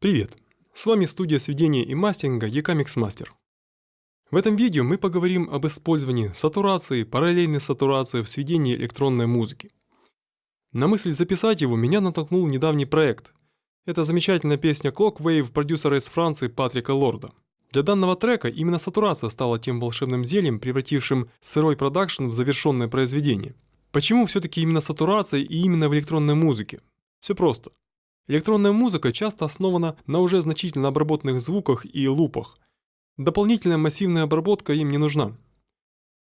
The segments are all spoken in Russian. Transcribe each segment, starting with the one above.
Привет! С вами студия сведения и мастеринга EK Mixmaster. В этом видео мы поговорим об использовании сатурации, параллельной сатурации в сведении электронной музыки. На мысль записать его меня натолкнул недавний проект. Это замечательная песня Clock Wave продюсера из Франции Патрика Лорда. Для данного трека именно сатурация стала тем волшебным зельем, превратившим сырой продакшн в завершенное произведение. Почему все-таки именно сатурация и именно в электронной музыке? Все просто. Электронная музыка часто основана на уже значительно обработанных звуках и лупах. Дополнительная массивная обработка им не нужна.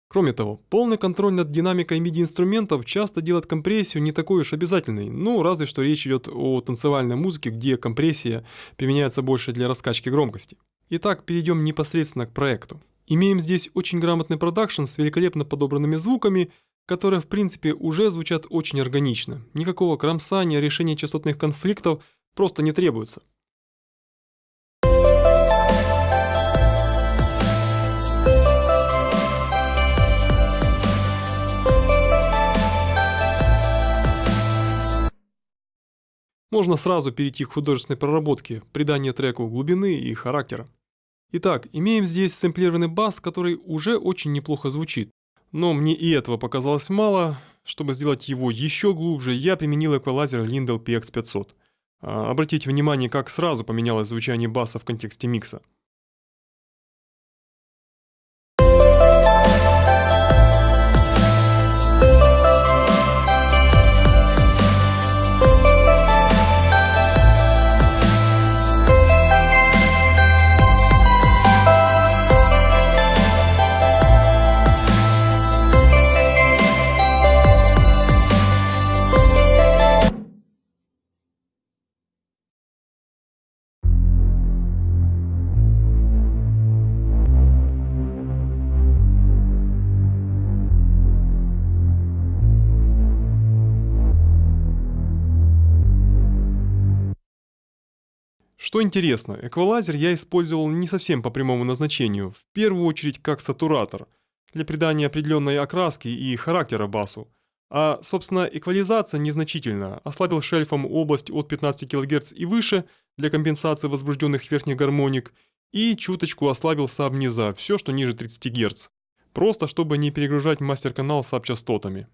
Кроме того, полный контроль над динамикой MIDI-инструментов часто делает компрессию не такой уж обязательной, ну разве что речь идет о танцевальной музыке, где компрессия применяется больше для раскачки громкости. Итак, перейдем непосредственно к проекту. Имеем здесь очень грамотный продакшн с великолепно подобранными звуками, которые в принципе уже звучат очень органично. Никакого кромсания, решения частотных конфликтов просто не требуется. Можно сразу перейти к художественной проработке, приданию треку глубины и характера. Итак, имеем здесь сэмплированный бас, который уже очень неплохо звучит. Но мне и этого показалось мало. Чтобы сделать его еще глубже, я применил эквалайзер Lindell PX500. А, обратите внимание, как сразу поменялось звучание баса в контексте микса. Что интересно, эквалайзер я использовал не совсем по прямому назначению, в первую очередь как сатуратор, для придания определенной окраски и характера басу. А, собственно, эквализация незначительно, ослабил шельфом область от 15 кГц и выше для компенсации возбужденных верхних гармоник и чуточку ослабил саб низа, все, что ниже 30 Гц. Просто, чтобы не перегружать мастер-канал саб-частотами.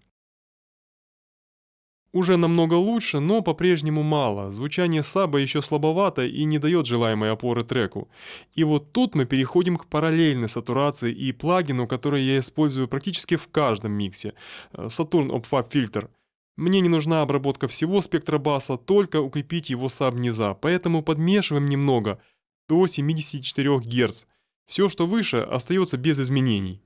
Уже намного лучше, но по-прежнему мало. Звучание саба еще слабовато и не дает желаемой опоры треку. И вот тут мы переходим к параллельной сатурации и плагину, который я использую практически в каждом миксе. Э, Saturn OpFab Filter. Мне не нужна обработка всего спектра баса, только укрепить его саб низа, поэтому подмешиваем немного, до 74 Гц. Все, что выше, остается без изменений.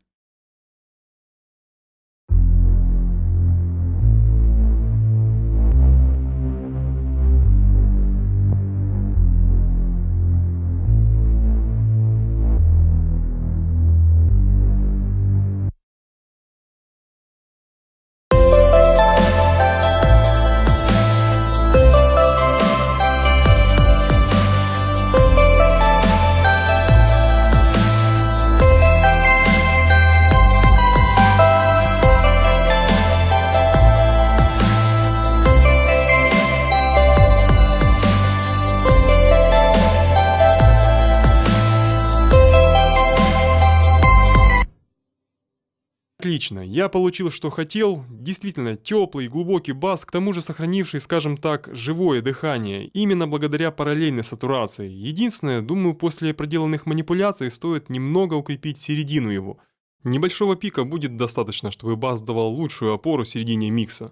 Отлично, я получил, что хотел. Действительно, теплый, глубокий бас, к тому же сохранивший, скажем так, живое дыхание, именно благодаря параллельной сатурации. Единственное, думаю, после проделанных манипуляций стоит немного укрепить середину его. Небольшого пика будет достаточно, чтобы бас давал лучшую опору середине микса.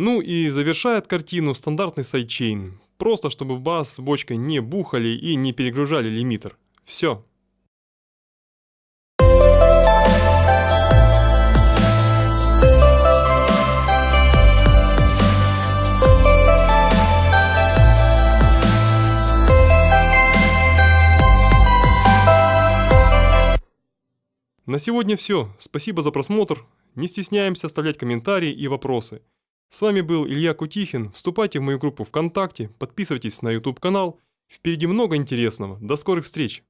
Ну и завершает картину стандартный sidechain, просто чтобы бас с бочкой не бухали и не перегружали лимитер. Все. На сегодня все. Спасибо за просмотр. Не стесняемся оставлять комментарии и вопросы. С вами был Илья Кутихин. Вступайте в мою группу ВКонтакте, подписывайтесь на YouTube канал. Впереди много интересного. До скорых встреч!